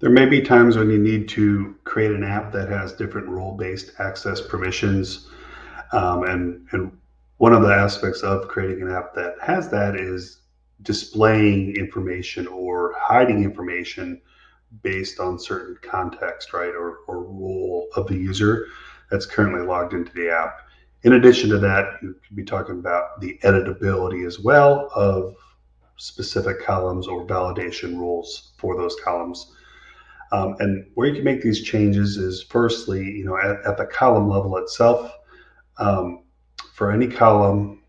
There may be times when you need to create an app that has different role-based access permissions. Um, and, and one of the aspects of creating an app that has that is displaying information or hiding information based on certain context, right, or, or role of the user that's currently logged into the app. In addition to that, you could be talking about the editability as well of specific columns or validation rules for those columns. Um, and where you can make these changes is firstly, you know, at, at the column level itself, um, for any column,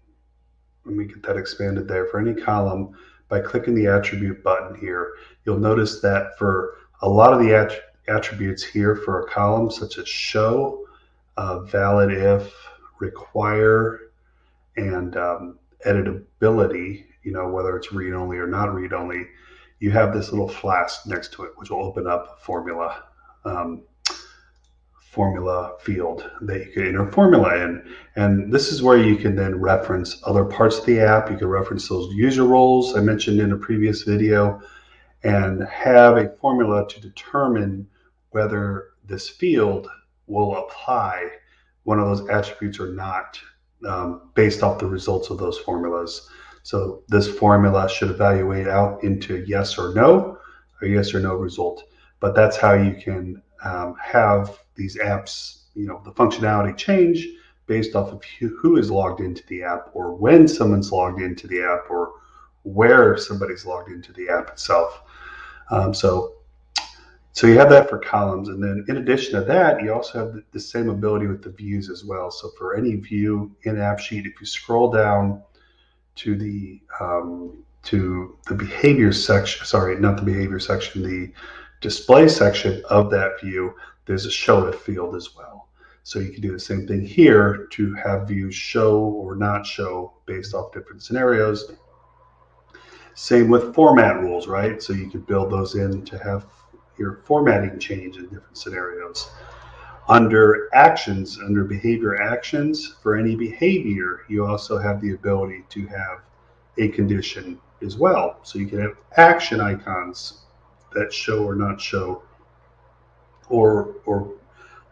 let me get that expanded there, for any column, by clicking the attribute button here, you'll notice that for a lot of the att attributes here for a column, such as show, uh, valid if, require, and um, editability, you know, whether it's read only or not read only, you have this little flask next to it, which will open up formula. Um, formula field that you can enter formula in. And this is where you can then reference other parts of the app. You can reference those user roles I mentioned in a previous video and have a formula to determine whether this field will apply one of those attributes or not um, based off the results of those formulas. So this formula should evaluate out into yes or no, a yes or no result. But that's how you can um, have these apps, you know, the functionality change based off of who is logged into the app or when someone's logged into the app or where somebody's logged into the app itself. Um, so, so you have that for columns, and then in addition to that, you also have the, the same ability with the views as well. So for any view in AppSheet, if you scroll down to the um, to the behavior section, sorry, not the behavior section, the display section of that view, there's a show if field as well. So you can do the same thing here to have views show or not show based off different scenarios. Same with format rules, right? So you can build those in to have your formatting change in different scenarios. Under actions, under behavior actions, for any behavior, you also have the ability to have a condition as well. So you can have action icons that show or not show, or or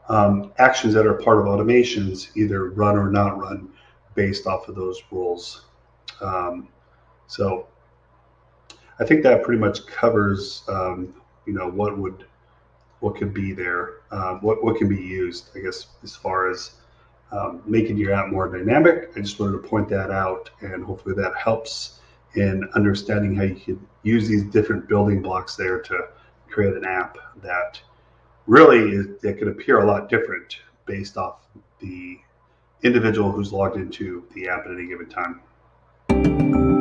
um, actions that are part of automations, either run or not run, based off of those rules. Um, so I think that pretty much covers, um, you know, what would what could be there, uh, what what can be used. I guess as far as um, making your app more dynamic. I just wanted to point that out, and hopefully that helps in understanding how you can use these different building blocks there to create an app that really is, it could appear a lot different based off the individual who's logged into the app at any given time.